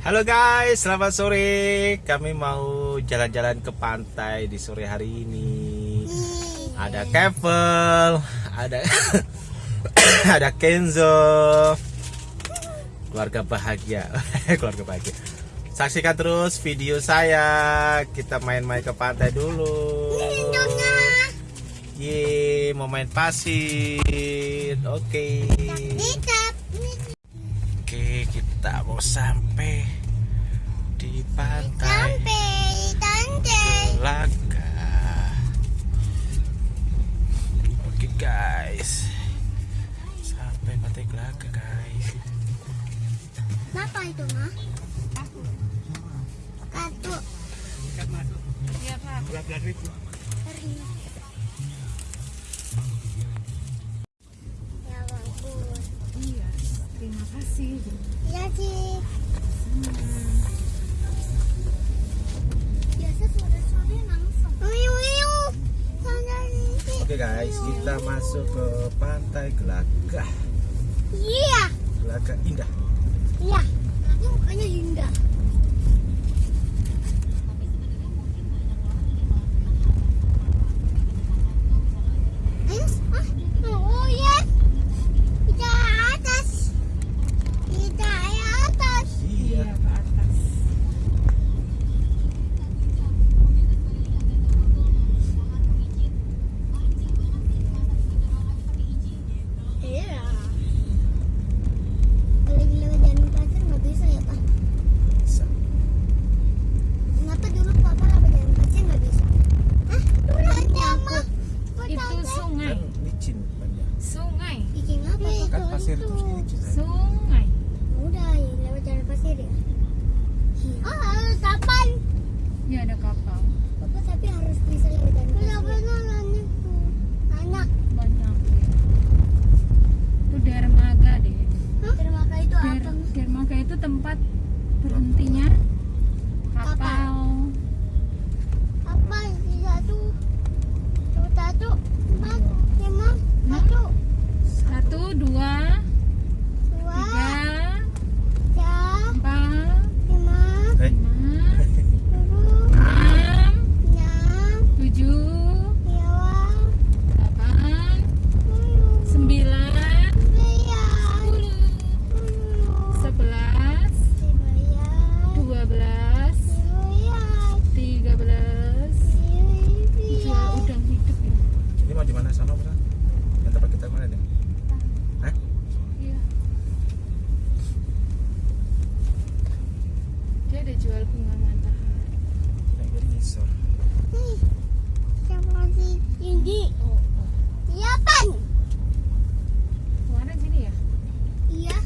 Halo guys, selamat sore. Kami mau jalan-jalan ke pantai di sore hari ini. Ada Kevel, ada ada Kenzo. Keluarga bahagia, keluarga bahagia. Saksikan terus video saya. Kita main-main ke pantai dulu. Ye, mau main pasir. Oke. Oke, kita mau sampai di pantai Laga. Oke guys, sampai pantai Laga guys. Kenapa itu, Ma? Kartu. Iya Pak. Ya masuk ke pantai Gelagah. Iya. Gelagah indah. Iya. Ini mukanya indah. Ayo, ah, oh ya. Kita atas. Kita atas. Iya. ke atas. Iya. Kalau lewat jalan pasir nggak bisa ya pak? Bisa. Kenapa dulu papa lewat jalan pasir nggak bisa? Hah? Udah mah. Itu sungai. Kan licin banyak. Sungai. Bikin apa? Kan pasir terus licin. kan? Sungai. Udah ya, lewat jalan pasir ya. Oh, harus kapan? Ya ada kapal. Papa tapi harus bisa pasir. Kenapa nanya Anak. Banyak. Itu dermaga deh. Dermaga itu Der, apa? dermaga itu tempat berhentinya kapal. Apa sih satu? Satu, satu, empat, lima, satu, Satu, dua, dua, tiga, tiga, empat, lima, Eh, lima, tujuh, enam, enam, tujuh, lima, delapan, sepuluh, sembilan, sembilan, sepuluh, sepuluh, sebelas, sebelas, dua belas, sebelas, tiga belas. Jual sebelas. udang hidup ya. ini mau di mana sana Bro? Yang tempat kita kemarin ya? Hah? Iya. Dia ada jual bunga matahari. Yang jadi ngisor. Nih, siapa sih tinggi? Oh, oh. Siapan? Kemarin sini ya? Iya.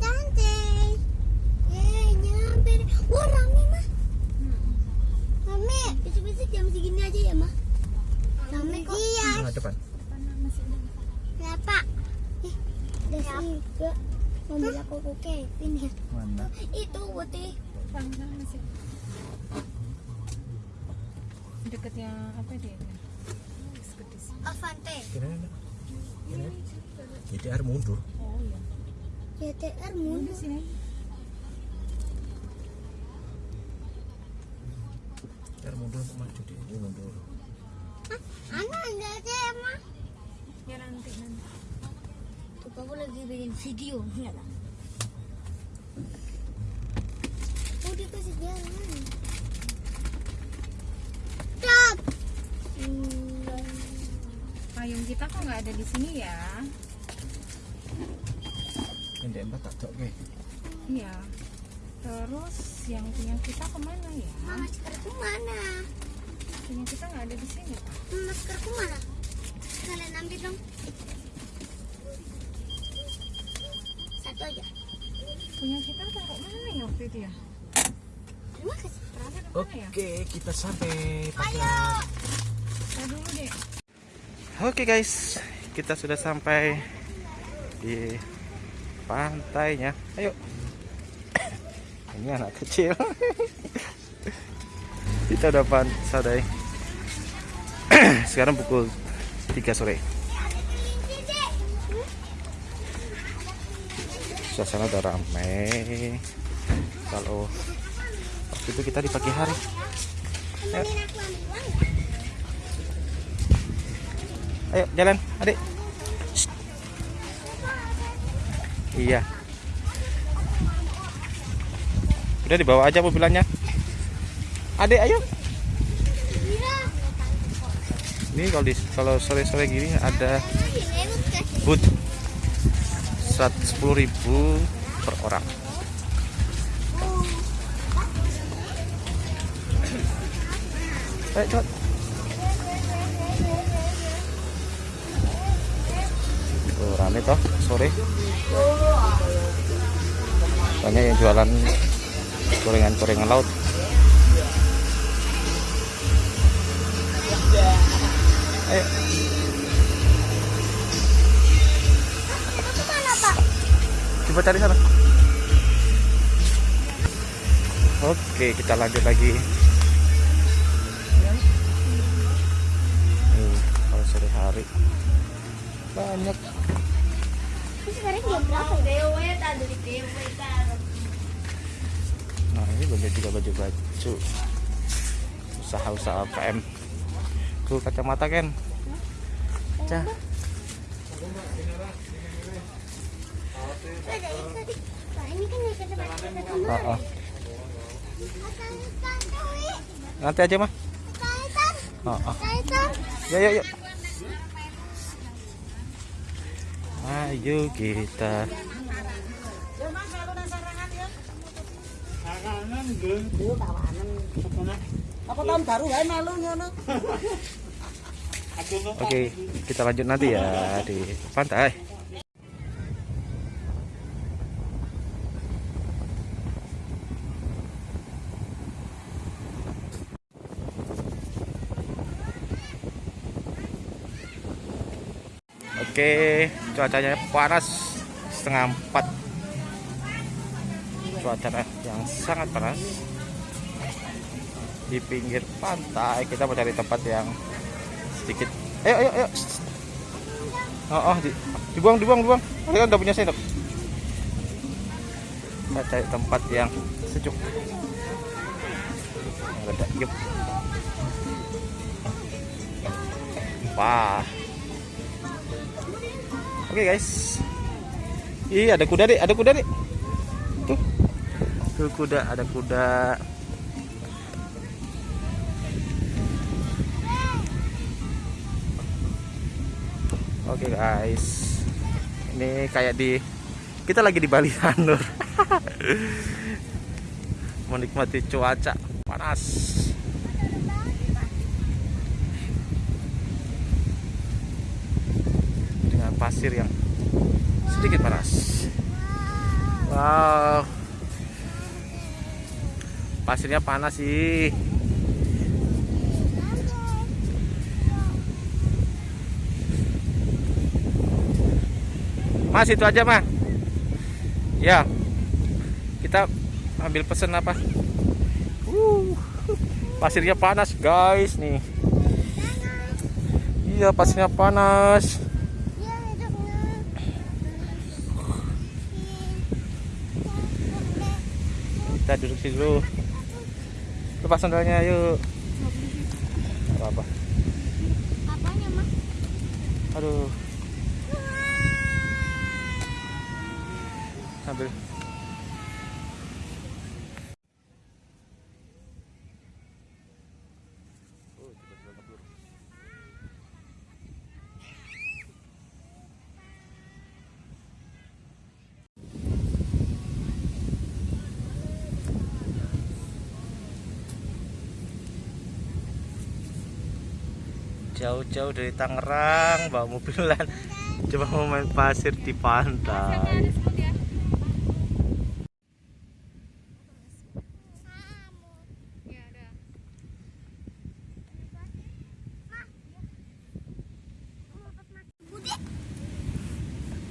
Cantik. Yeay, nyampe. deh. Wah, rame, mah. Rame. Besok-besok jam segini aja ya, mah. Rame kok. Iya. Nah, depan. Mana masih ada? Kenapa? Eh, ada juga. Mobil aku ya. Mana? Itu putih. Sana masih. Deketnya apa dia? Avante. Ada. Kira. Jadi air mundur. Oh iya. Udah mundur. sini. Air mundur maju dia. Ini mundur. Anak enggak ada emang. Ya nanti nanti. Tuh aku lagi bikin video enggak lah. Oh dikasih jalan. Stop. Hmm. Payung kita kok nggak ada di sini ya? Ini empat tak cok ke. Iya. Terus yang punya kita ke mana ya? Mama maskerku mana? Punya kita nggak ada di sini Pak. Maskerku mana? Kalian ambil dong. Satu aja. Punya kita taruh mana ya waktu itu ya? Terima kasih. Taruh di mana ya? Oke, kita sampai. Oke guys, kita sudah sampai di pantainya. Ayo. Ini anak kecil. kita udah pantai. Sekarang pukul 3 sore. Suasana udah ramai. Kalau itu kita di pagi hari. Ayo, ayo jalan, adik. Shh. Iya. Udah dibawa aja mobilannya. Adik, ayo. Ini kalau di kalau sore-sore gini ada booth 110.000 per orang. Ayo cepat. Tuh rame toh sore. Banyak yang jualan gorengan-gorengan laut. Ayo. Coba cari sana. Oke, kita lanjut lagi. Kalau sore hari banyak. Nah, ini banyak juga baju-baju. Usaha-usaha PM. Tuh kacamata Ken. Cah. Oh, oh. Nanti aja mah. Oh, oh. Ya, ya, ya. Ayo kita. Oke, kita lanjut nanti ya di pantai. Oke, cuacanya panas setengah empat. Cuaca yang sangat panas di pinggir pantai. Kita mau cari tempat yang sedikit. Ayo, ayo, ayo. Oh, oh di- dibuang, dibuang, dibuang. Kan udah punya sendok. Kita cari tempat yang sejuk. Yang yuk. Wah. Oke guys. Ih, ada kuda deh, ada kuda deh. Tuh. Tuh kuda, ada kuda. Oke guys. Ini kayak di kita lagi di Bali Sanur. Menikmati cuaca panas. Dengan pasir yang sedikit panas. Wow. Pasirnya panas sih. Mas itu aja mah. Ya. Kita ambil pesen apa? Uh, pasirnya panas guys nih. Iya pasirnya panas. Kita duduk sini dulu. Lepas sandalnya yuk. Apa apa? Apanya? Aduh. Sambil jauh-jauh dari Tangerang bawa mobilan. Coba mau main pasir di pantai.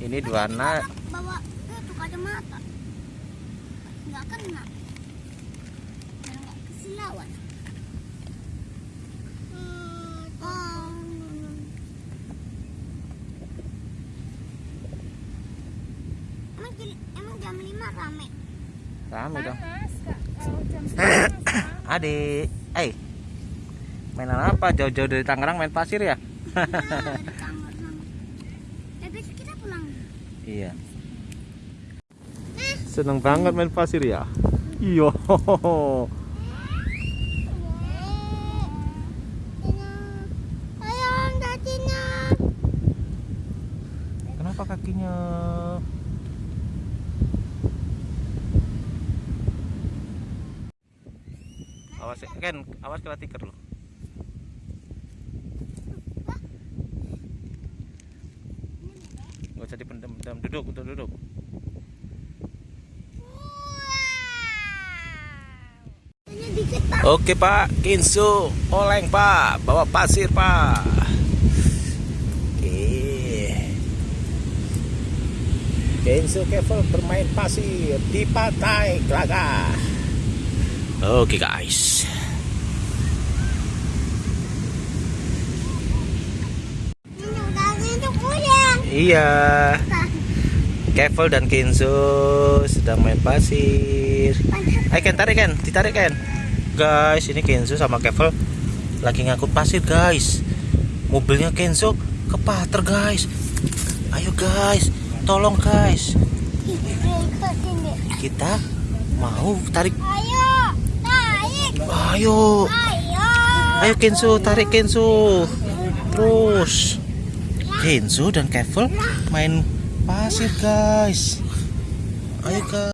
Ini dua anak Bawa itu kacamata. Nggak kena. Biar nggak kesilauan. Oh. emang jam 5 rame. Rame dong. Adik, eh mainan apa? Jauh-jauh dari Tangerang main pasir ya? Nah, sama. Eh, kita pulang. Iya. Seneng banget main pasir ya? Iya. Ayo, Datina. Kenapa kakinya? Ken, awas kena tikar lo. Gak usah dipendam-pendam, duduk, untuk duduk. Oke Pak, Kinsu, oleng Pak, bawa pasir Pak. Oke. Kinsu Kevel bermain pasir di pantai Glaga. Oke guys. Ini udah itu pulang. Iya. Kevel dan Kinsu sedang main pasir. Ayo Ken, tarik Ken, ditarik Ken. Guys, ini Kenzo sama Kevel lagi ngangkut pasir guys. Mobilnya Kenzo kepater guys. Ayo guys, tolong guys. Kita mau tarik. Ayo. Ayo, Ayo. ayo Kenzo, tarik Kenzo. Terus Kenzo dan Kevel main pasir guys. Ayo guys.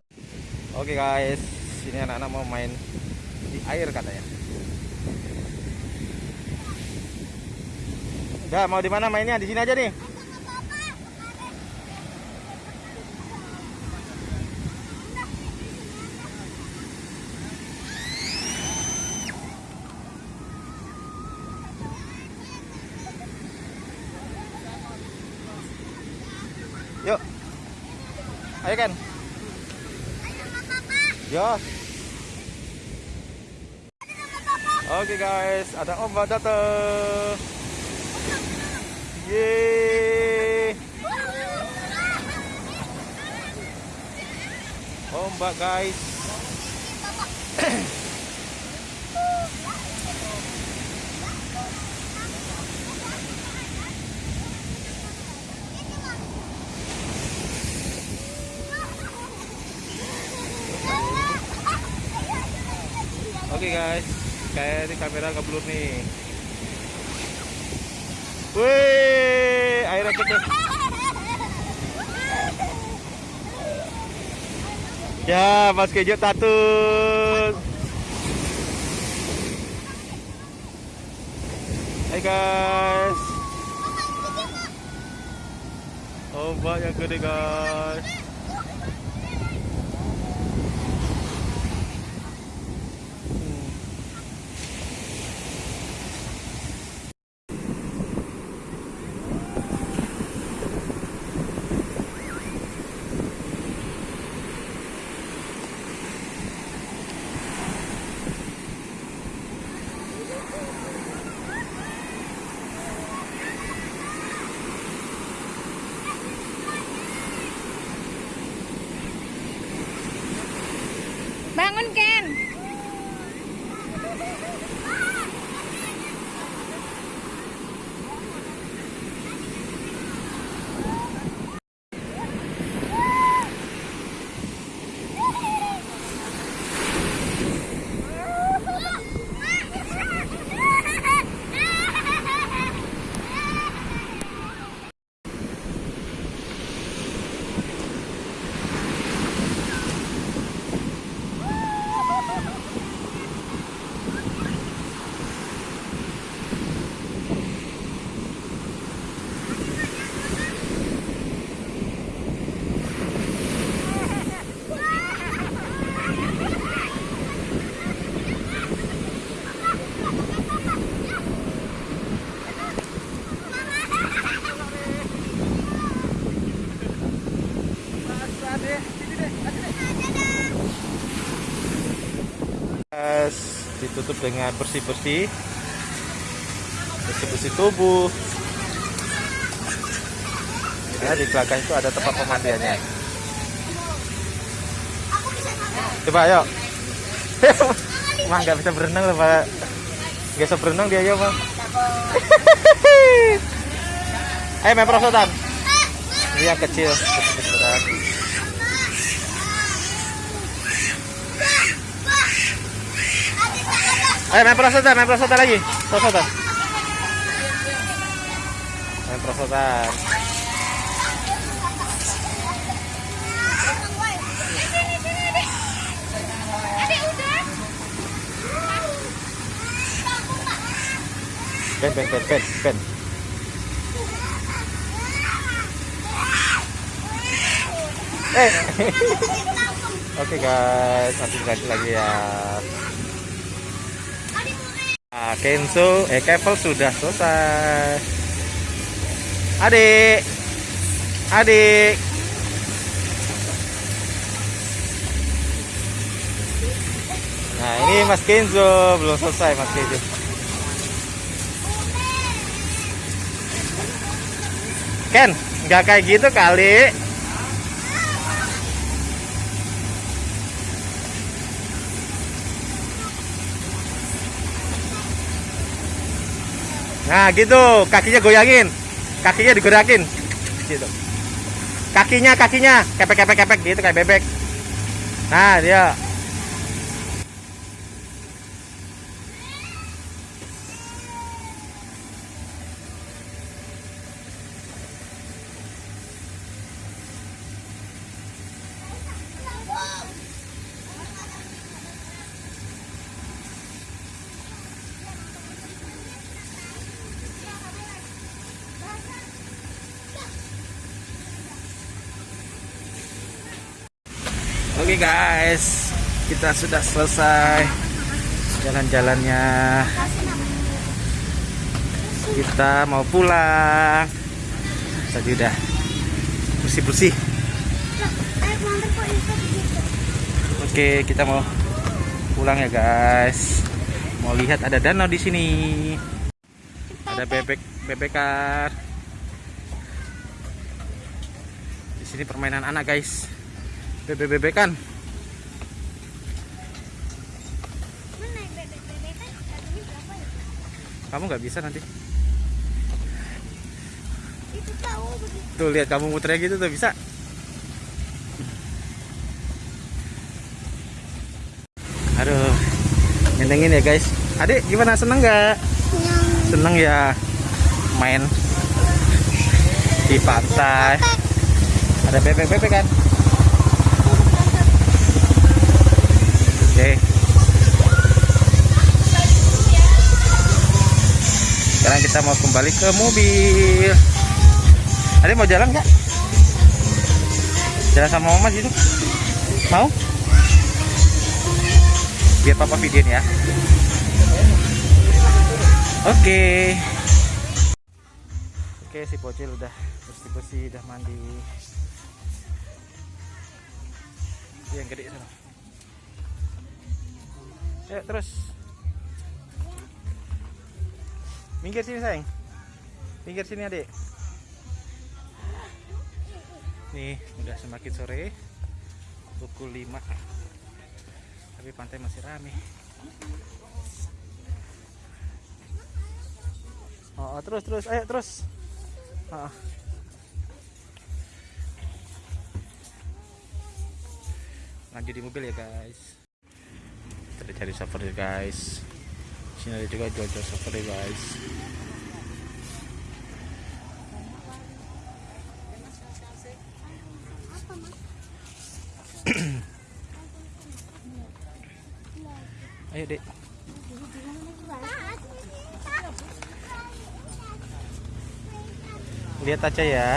Oke guys, sini anak-anak mau main di air katanya. Udah mau di mana mainnya? Di sini aja nih. Ayo kan. Yos. Oke guys, ada ombak datang. Yeay. Ombak guys. Oke guys, kayak ini kamera ngeblur nih. Wih, airnya kecil. Ya, Mas Kejo tatun. Hai guys. Ombak yang gede guys. Ditutup dengan bersih-bersih bersih-bersih tubuh ya di belakang itu ada tempat pemandiannya Coba ayo. Mah nggak bisa berenang loh pak. Nggak bisa berenang dia ayo bang. Ayo main perosotan. Ini yang kecil. Ayo main perosotan, main perosotan lagi. Perosotan. Main perosotan. Ben, ben, ben, ben, ben. Eh. Oke guys, nanti ganti lagi ya. Kenzo, eh Kevel sudah selesai. Adik, adik. Nah ini Mas Kenzo belum selesai Mas Kenzo. Ken, nggak kayak gitu kali. Nah gitu, kakinya goyangin, kakinya digerakin, gitu. Kakinya, kakinya, kepek, kepek, kepek gitu kayak bebek. Nah dia. Oke guys, kita sudah selesai jalan-jalannya. Kita mau pulang. Tadi udah bersih-bersih. Oke, kita mau pulang ya guys. Mau lihat ada danau di sini. Ada bebek bebekan. Di sini permainan anak guys. Bebek kan kamu nggak bisa nanti. Tuh lihat kamu muternya gitu tuh bisa. Aduh nyenengin ya guys. Adik gimana? Seneng nggak? Seneng ya. Main. Di pantai. Ada bebek-bebek kan oke. Sekarang kita mau kembali ke mobil. Ada mau jalan nggak? Jalan sama mama gitu. Mau? Biar papa videoin ya. Oke. Oke si bocil udah bersih-bersih udah mandi. Yang gede sana. Ayo terus. Minggir sini sayang. Minggir sini adik. Nih udah semakin sore. Pukul 5 Tapi pantai masih rame. Oh, oh, terus terus ayo terus. Ah. Lanjut di mobil ya guys. Kita cari server ya guys. Sini ada juga jual-jual server ya guys. Ayo dek. Lihat aja ya.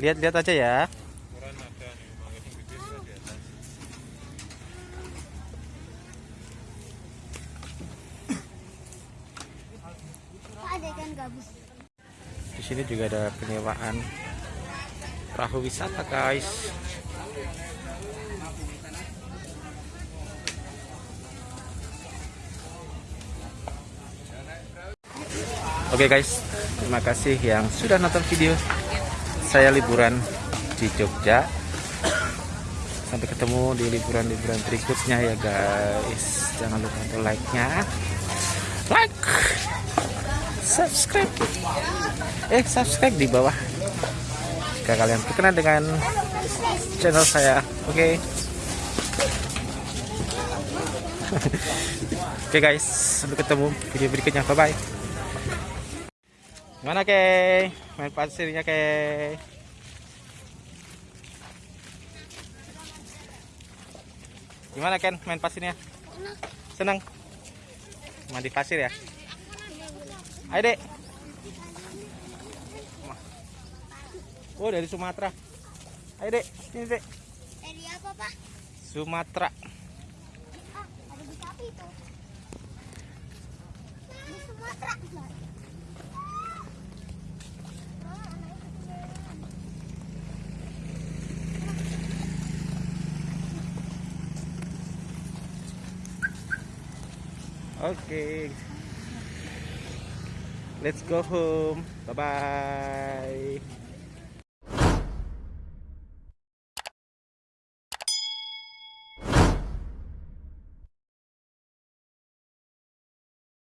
Lihat-lihat aja ya. Sini juga ada penyewaan perahu wisata, guys. Oke guys, terima kasih yang sudah nonton video saya liburan di Jogja. Sampai ketemu di liburan-liburan berikutnya ya guys. Jangan lupa untuk like nya like subscribe. Eh subscribe di bawah. Jika kalian berkenan dengan channel saya oke? Oke guys sampai ketemu video berikutnya. Bye bye gimana ke main pasirnya ke gimana Ken? Main pasirnya? Senang? Mandi pasir ya ayo dek oh dari Sumatera ayo dek sini dek Dari apa pak? Sumatera Ah, ada di sapi itu. Di Sumatera. Okay. Let's go home. Bye bye.